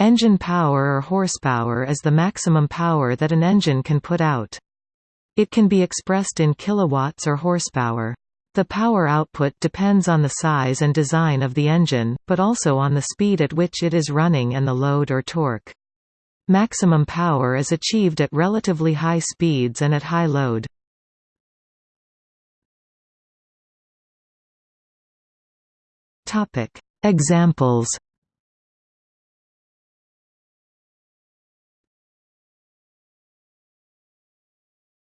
Engine power or horsepower is the maximum power that an engine can put out. It can be expressed in kilowatts or horsepower. The power output depends on the size and design of the engine, but also on the speed at which it is running and the load or torque. Maximum power is achieved at relatively high speeds and at high load. Examples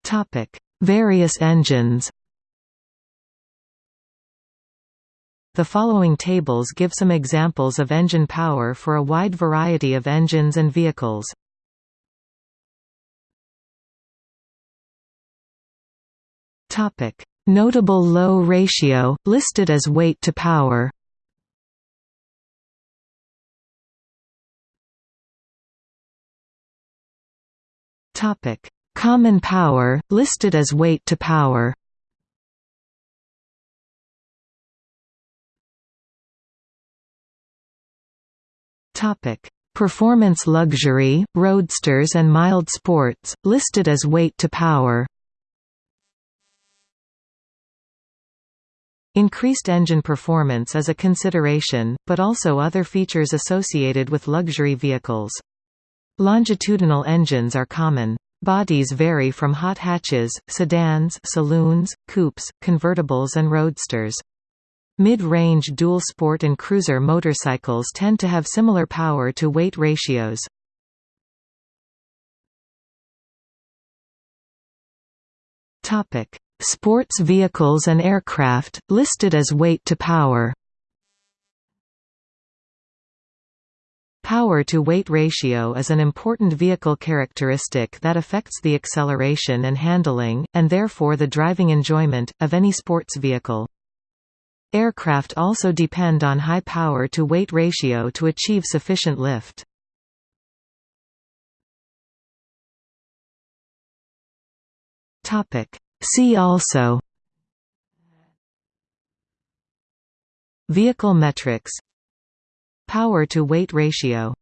Topic: Various engines. The following tables give some examples of engine power for a wide variety of engines and vehicles. Topic: Notable low ratio listed as weight to power. Topic: Common power, listed as weight to power Performance luxury, roadsters and mild sports, listed as weight to power Increased engine performance is a consideration, but also other features associated with luxury vehicles. Longitudinal engines are common. Bodies vary from hot hatches, sedans, saloons, coupes, convertibles and roadsters. Mid-range dual sport and cruiser motorcycles tend to have similar power-to-weight ratios. Topic: Sports vehicles and aircraft, listed as weight to power Power-to-weight ratio is an important vehicle characteristic that affects the acceleration and handling, and therefore the driving enjoyment, of any sports vehicle. Aircraft also depend on high power-to-weight ratio to achieve sufficient lift. See also Vehicle metrics Power-to-weight ratio